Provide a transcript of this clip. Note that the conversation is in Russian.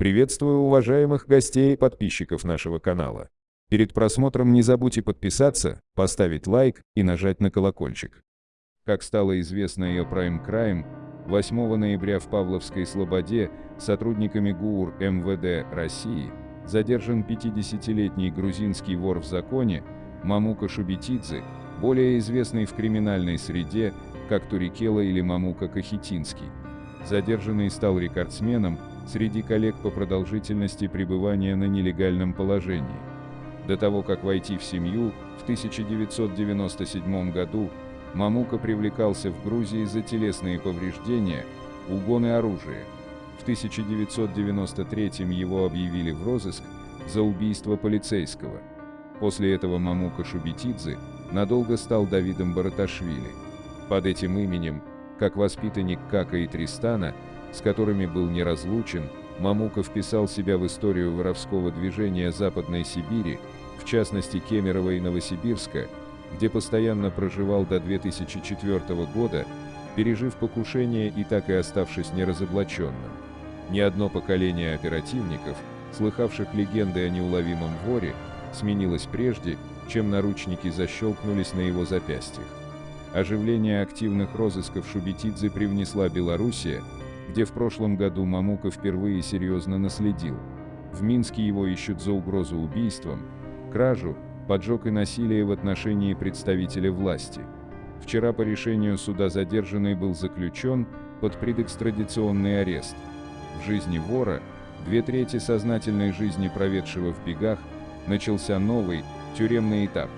Приветствую уважаемых гостей и подписчиков нашего канала. Перед просмотром не забудьте подписаться, поставить лайк и нажать на колокольчик. Как стало известно ее Prime Crime, 8 ноября в Павловской Слободе сотрудниками ГУР МВД России задержан 50-летний грузинский вор в законе Мамука Шубетидзе, более известный в криминальной среде как Турикела или Мамука Кахетинский. Задержанный стал рекордсменом среди коллег по продолжительности пребывания на нелегальном положении. До того, как войти в семью, в 1997 году Мамука привлекался в Грузии за телесные повреждения, угоны оружия. В 1993 его объявили в розыск за убийство полицейского. После этого Мамука Шубетидзе надолго стал Давидом Бараташвили. Под этим именем, как воспитанник Кака и Тристана, с которыми был неразлучен, Мамука вписал себя в историю воровского движения Западной Сибири, в частности Кемерово и Новосибирска, где постоянно проживал до 2004 года, пережив покушение и так и оставшись неразоблаченным. Ни одно поколение оперативников, слыхавших легенды о неуловимом воре, сменилось прежде, чем наручники защелкнулись на его запястьях. Оживление активных розысков Шубетидзе привнесла Белоруссия, где в прошлом году Мамука впервые серьезно наследил. В Минске его ищут за угрозу убийством, кражу, поджог и насилие в отношении представителя власти. Вчера по решению суда задержанный был заключен под предэкстрадиционный арест. В жизни вора, две трети сознательной жизни проведшего в бегах, начался новый, тюремный этап.